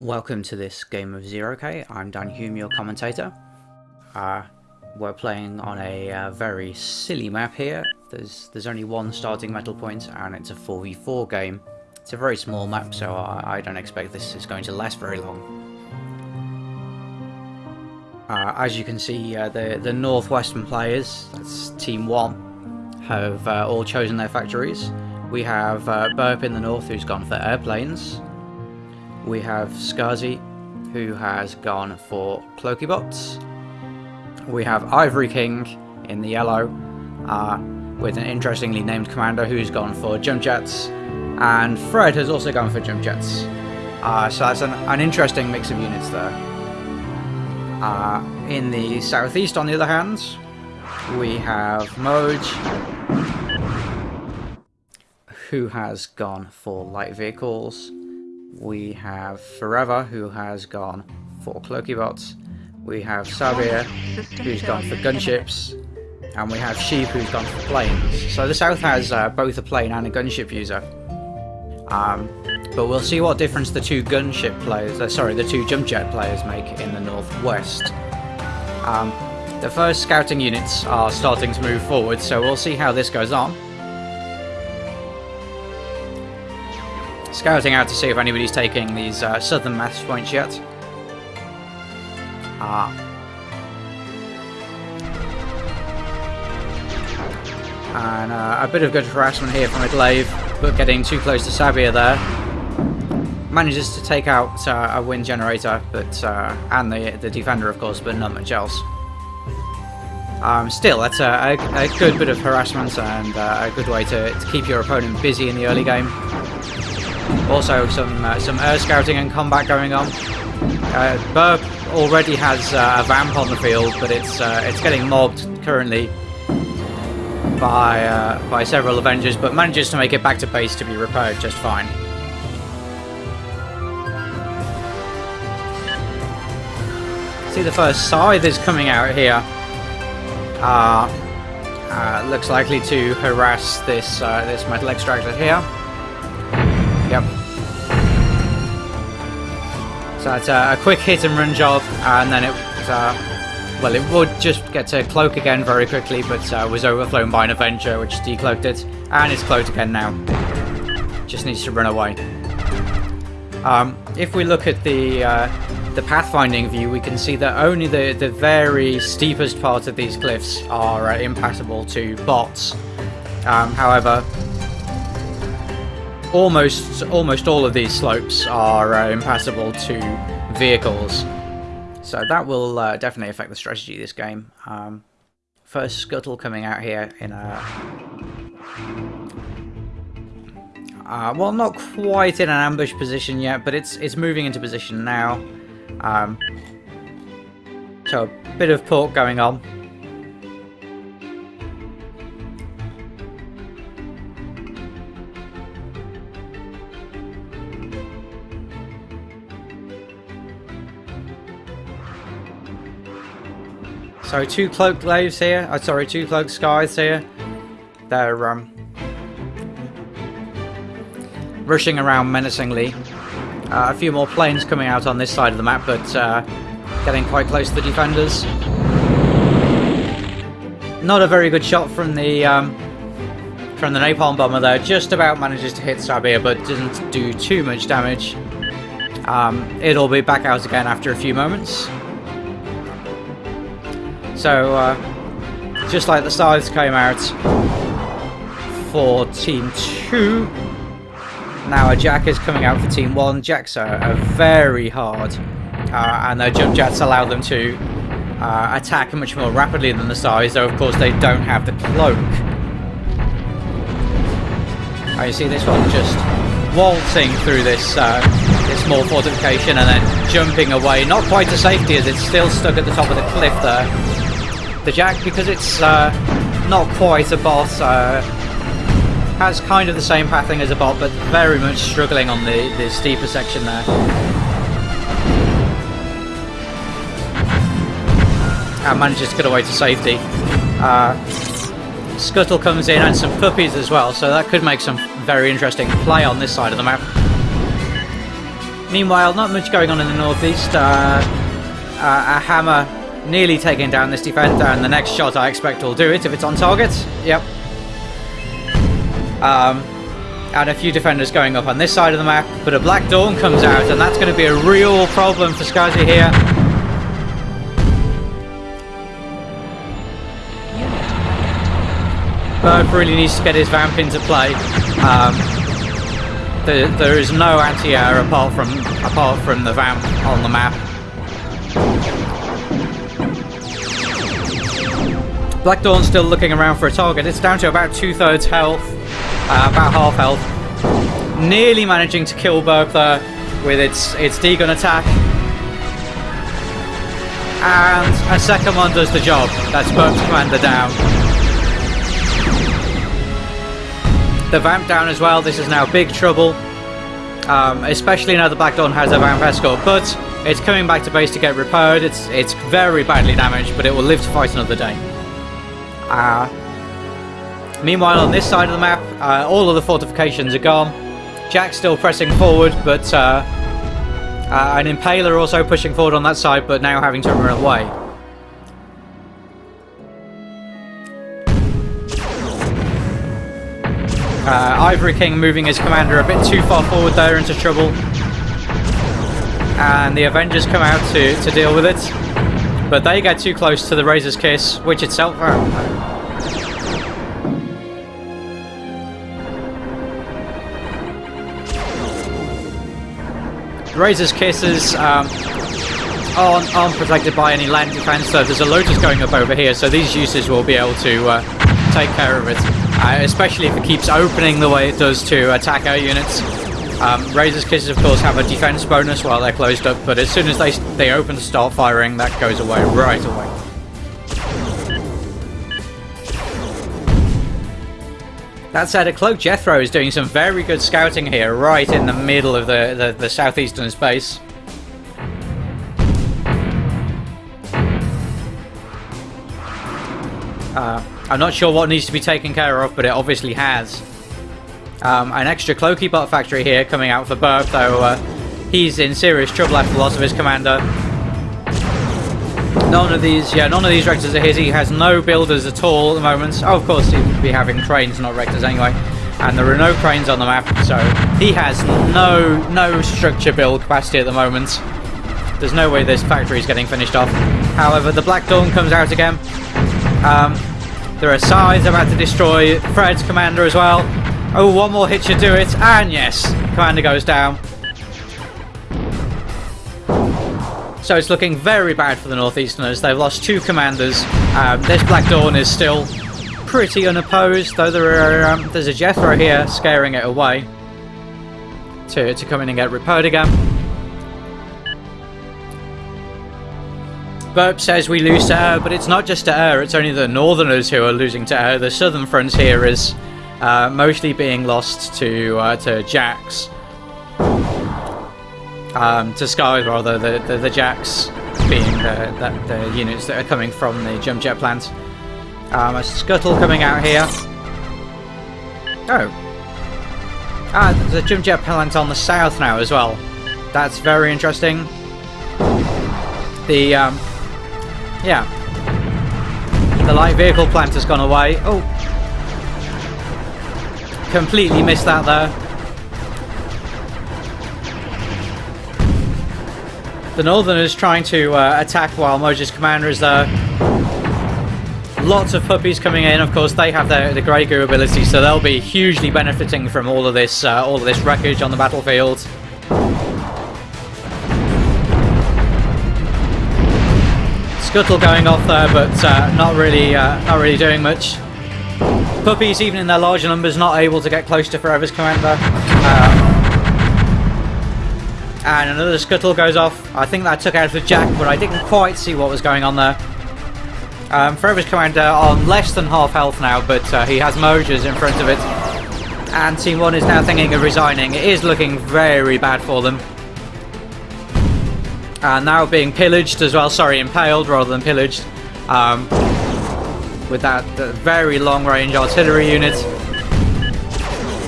Welcome to this game of Zero K. I'm Dan Hume, your commentator. Uh, we're playing on a uh, very silly map here. There's there's only one starting metal point, and it's a 4v4 game. It's a very small map, so I, I don't expect this is going to last very long. Uh, as you can see, uh, the the northwestern players, that's Team One, have uh, all chosen their factories. We have uh, Burp in the north, who's gone for airplanes we have Skazi, who has gone for Cloakybots. We have Ivory King in the yellow, uh, with an interestingly named commander who's gone for jump jets, and Fred has also gone for jump jets. Uh, so that's an, an, interesting mix of units there. Uh, in the southeast, on the other hand, we have Moj, who has gone for light vehicles we have Forever, who has gone for Cloakybots. We have Sabir, who's gone for gunships. And we have Sheep, who's gone for planes. So the south has uh, both a plane and a gunship user. Um, but we'll see what difference the two gunship players, uh, sorry, the two jump jet players make in the northwest. Um, the first scouting units are starting to move forward, so we'll see how this goes on. Scouting out to see if anybody's taking these uh, southern mass points yet. Ah. And uh, a bit of good harassment here from a glaive, but getting too close to Sabir there. Manages to take out uh, a wind generator, but uh, and the the defender, of course, but not much else. Um, still, that's a, a, a, good bit of harassment and uh, a good way to, to keep your opponent busy in the early game. Also, some uh, some air scouting and combat going on. Uh, Burp already has uh, a vamp on the field, but it's uh, it's getting mobbed currently by uh, by several Avengers, but manages to make it back to base to be repaired just fine. See the first scythe is coming out here. Uh, uh, looks likely to harass this this metal extractor here. So it's a, quick hit and run job, and then it uh, well, it would just get to cloak again very quickly, but uh, was overflown by an Avenger, which decloaked it, and it's cloaked again now. Just needs to run away. Um, if we look at the uh, the pathfinding view, we can see that only the, the very steepest parts of these cliffs are uh, impassable to bots. Um, however, almost almost all of these slopes are uh, impassable to vehicles. So that will uh, definitely affect the strategy of this game. Um, first scuttle coming out here in a... Uh, well, not quite in an ambush position yet, but it's it's moving into position now. Um, so a bit of pork going on. So two cloak glaives here. Oh, sorry, two cloak skies here. They're um, rushing around menacingly. Uh, a few more planes coming out on this side of the map, but uh, getting quite close to the defenders. Not a very good shot from the um, from the napalm bomber there. Just about manages to hit Sabir, but doesn't do too much damage. Um, it'll be back out again after a few moments. So, uh, just like the scythes came out for Team 2, now a Jack is coming out for Team 1. Jacks are, are very hard, uh, and their jump jets allow them to uh, attack much more rapidly than the scythes, though of course they don't have the cloak. Oh, you see this one just waltzing through this uh, this small fortification and then jumping away, not quite to safety as it's still stuck at the top of the cliff there the Jack, because it's uh, not quite a bot, uh, has kind of the same pathing as a bot, but very much struggling on the, the steeper section there. And manages to get away to safety. Uh, Scuttle comes in and some puppies as well, so that could make some very interesting play on this side of the map. Meanwhile, not much going on in the northeast. Uh, uh, a hammer nearly taking down this defender, and the next shot I expect will do it if it's on target. Yep. Um, and a few defenders going up on this side of the map, but a Black Dawn comes out, and that's going to be a real problem for Skazi here. Burp really needs to get his vamp into play. Um, there, there is no anti-air apart from apart from the vamp on the map. Black Dawn's still looking around for a target. It's down to about two-thirds health, uh, about half health. Nearly managing to kill Burp there with its its D-gun attack. And a second one does the job. That's Burp's commander down. The Vamp down as well. This is now big trouble. Um, especially now the Black Dawn has a Vamp escort. But it's coming back to base to get repaired. It's, it's very badly damaged, but it will live to fight another day. Uh, meanwhile, on this side of the map, uh, all of the fortifications are gone. Jack's still pressing forward, but uh, uh, an Impaler also pushing forward on that side, but now having to run away. Uh, Ivory King moving his commander a bit too far forward there into trouble. And the Avengers come out to, to deal with it. But they get too close to the Razor's Kiss, which itself... Razor's Kisses um, aren't, aren't, protected by any land defense, so there's a Lotus going up over here, so these uses will be able to uh, take care of it. Uh, especially if it keeps opening the way it does to attack our units. Um, Razor's Kisses, of course, have a defense bonus while they're closed up, but as soon as they, they open to start firing, that goes away right away. That said, a Cloak Jethro is doing some very good scouting here, right in the middle of the, the, the southeastern space. Uh, I'm not sure what needs to be taken care of, but it obviously has. Um, an extra Cloaky Bot factory here coming out for Burp, though uh, he's in serious trouble after the loss of his commander. None of these, yeah, none of these Rectors are his. He has no builders at all at the moment. Oh, of course, he would be having cranes, not Rectors anyway. And there are no cranes on the map, so he has no no structure build capacity at the moment. There's no way this factory is getting finished off. However, the Black Dawn comes out again. Um, there are scythes about to destroy Fred's commander as well. Oh, one more hit should do it. And yes, commander goes down. So it's looking very bad for the Northeasterners. They've lost two commanders. Um, this Black Dawn is still pretty unopposed, though there are, um, there's a Jethro here scaring it away to, to come in and get repaired again. Burp says we lose to air, but it's not just to air, it's only the northerners who are losing to air. The southern front here is uh, mostly being lost to uh, to jacks. Um, to skies, rather, the, the, the jacks being the, the, the, units that are coming from the jump jet plant. Um, a scuttle coming out here. Oh. Ah, there's a jump jet plant on the south now as well. That's very interesting. The um, yeah. The light vehicle plant has gone away. Oh. Completely missed that there. The Northern is trying to uh, attack while Moj's commander is there. Lots of puppies coming in. Of course, they have the, the Grey Goo ability, so they'll be hugely benefiting from all of this, uh, all of this wreckage on the battlefield. Scuttle going off there, but uh, not really, uh, not really doing much. Puppies, even in their larger numbers, not able to get close to Forever's commander. Um, and another scuttle goes off. I think that took out the jack, but I didn't quite see what was going on there. Um, Forever's commander on less than half health now, but uh, he has Mojers in front of it. And Team 1 is now thinking of resigning. It is looking very bad for them. And now being pillaged as well, sorry, impaled rather than pillaged. Um, with that, that very long range artillery unit.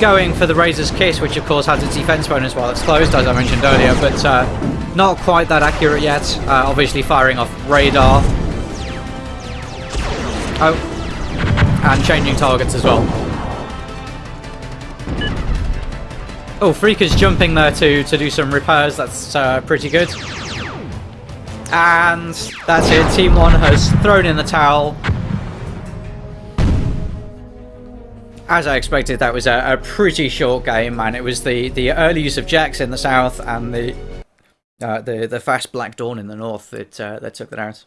going for the Razor's Kiss, which of course has its defense bonus while it's closed, as I mentioned earlier, but uh, not quite that accurate yet. Uh, obviously firing off radar. Oh, and changing targets as well. Oh, Freaker's jumping there to, to do some repairs, that's uh, pretty good. And that's it, Team 1 has thrown in the towel. As I expected, that was a, a pretty short game, and it was the, the early use of jacks in the south and the uh, the the fast Black Dawn in the north that uh, that took that out.